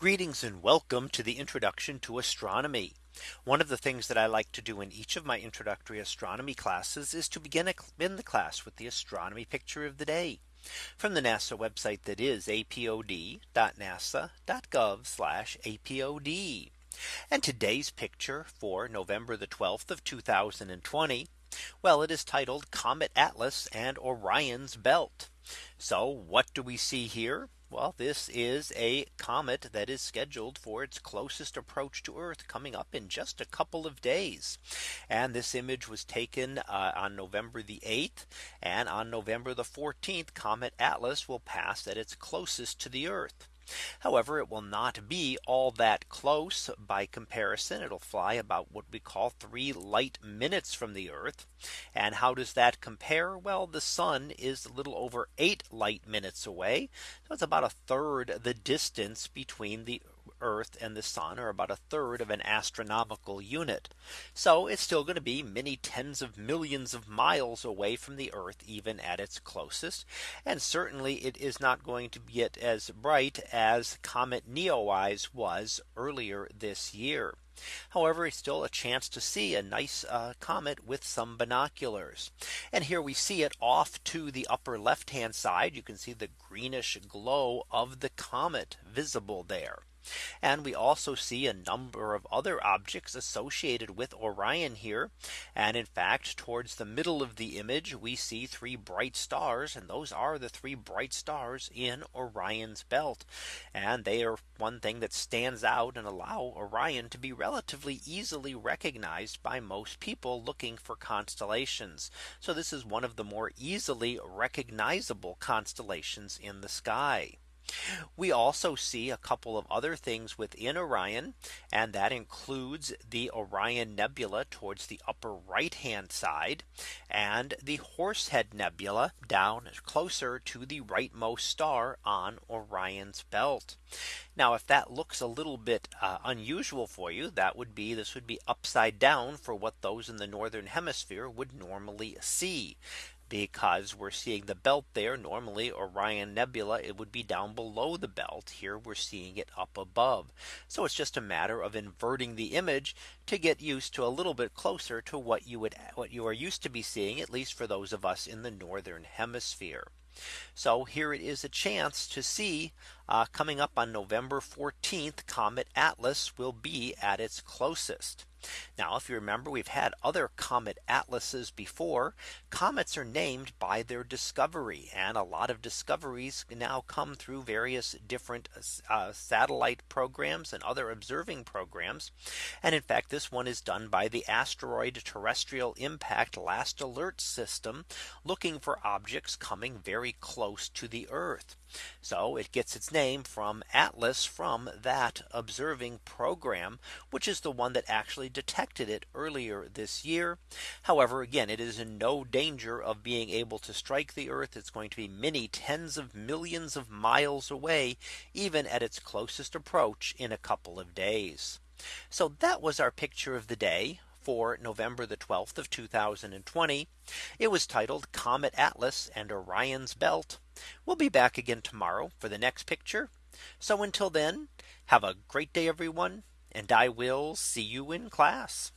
Greetings and welcome to the introduction to astronomy. One of the things that I like to do in each of my introductory astronomy classes is to begin in the class with the astronomy picture of the day from the NASA website that is apod.nasa.gov apod. And today's picture for November the 12th of 2020. Well, it is titled Comet Atlas and Orion's Belt. So what do we see here? Well, this is a comet that is scheduled for its closest approach to Earth coming up in just a couple of days. And this image was taken uh, on November the 8th. And on November the 14th, Comet Atlas will pass at its closest to the Earth. However, it will not be all that close by comparison. It'll fly about what we call three light minutes from the Earth. And how does that compare? Well, the sun is a little over eight light minutes away. So it's about a third the distance between the Earth and the sun are about a third of an astronomical unit. So it's still going to be many tens of millions of miles away from the Earth even at its closest. And certainly it is not going to get as bright as Comet Neowise was earlier this year. However, it's still a chance to see a nice uh, comet with some binoculars. And here we see it off to the upper left hand side. You can see the greenish glow of the comet visible there. And we also see a number of other objects associated with Orion here. And in fact, towards the middle of the image, we see three bright stars. And those are the three bright stars in Orion's belt. And they are one thing that stands out and allow Orion to be relatively easily recognized by most people looking for constellations. So this is one of the more easily recognizable constellations in the sky. We also see a couple of other things within Orion. And that includes the Orion Nebula towards the upper right hand side and the Horsehead Nebula down closer to the rightmost star on Orion's belt. Now if that looks a little bit uh, unusual for you, that would be this would be upside down for what those in the northern hemisphere would normally see because we're seeing the belt there normally Orion Nebula it would be down below the belt. Here we're seeing it up above. So it's just a matter of inverting the image to get used to a little bit closer to what you would what you are used to be seeing at least for those of us in the northern hemisphere. So here it is a chance to see uh, coming up on November 14th Comet Atlas will be at its closest. Now if you remember we've had other comet atlases before comets are named by their discovery and a lot of discoveries now come through various different uh, satellite programs and other observing programs. And in fact this one is done by the asteroid terrestrial impact last alert system looking for objects coming very close to the Earth. So it gets its name from Atlas from that observing program, which is the one that actually detected it earlier this year. However, again, it is in no danger of being able to strike the Earth. It's going to be many tens of millions of miles away, even at its closest approach in a couple of days. So that was our picture of the day for November the 12th of 2020. It was titled Comet Atlas and Orion's Belt. We'll be back again tomorrow for the next picture. So until then, have a great day, everyone. And I will see you in class.